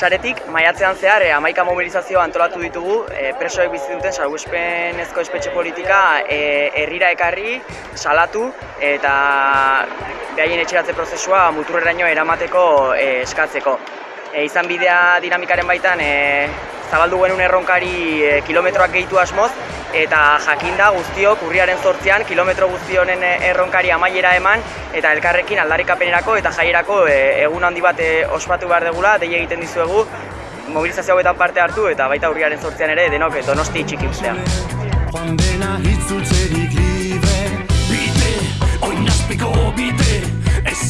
Saretik, maiatzean zehar, eh, amaika mobilizazio antolatu ditugu, eh, presoek bizi duten salguspenezko espetxe politika eh, herrira ekarri, salatu eta behaien etxeratze prozesua muturreraino eramateko eh, eskatzeko. E, izan bidea dinamikaren baitan e, zabaldu genuen erronkari e, kilometroak gehitu asmoz eta jakinda guztiok urriaren zortzian kilometro guzti honen e, erronkari amaiera eman eta elkarrekin aldarrikapenerako eta jaierako e, egun handi bat e, ospatu behar degula, dei egiten dizuegu mobilizazio hauetan parte hartu eta baita urriaren zortzian ere denok donosti txiki ustea. Joan dena itzultzerik libre Bide, oinazpiko bide Ez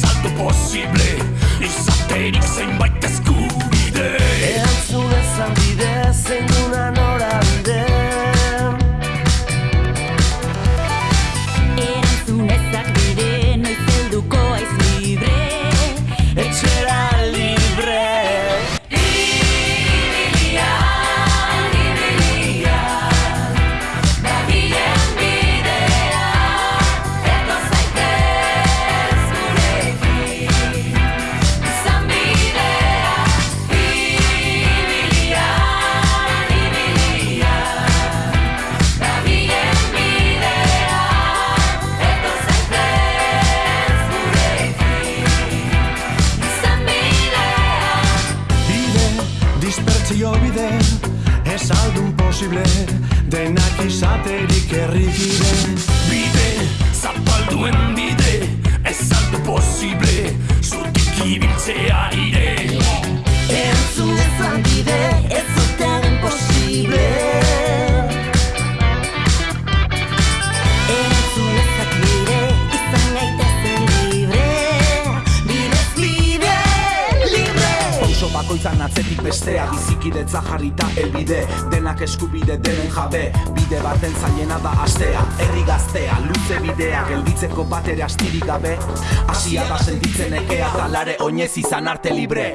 bide Ez aldun posible Denak izaterik errikide Bide, zapalduen bide Ez aldo posible Zutik ibiltzea ire Pauso bakoitzan atzetik bestea Bizikidetza jarrita elbide. Denak eskubide denen jabe Bide baten zailena da astea. Herri gaztea, luze bidea Gelditzeko bat ere astirik gabe. Asia da sentitzen ekea Talare oinez izan arte libre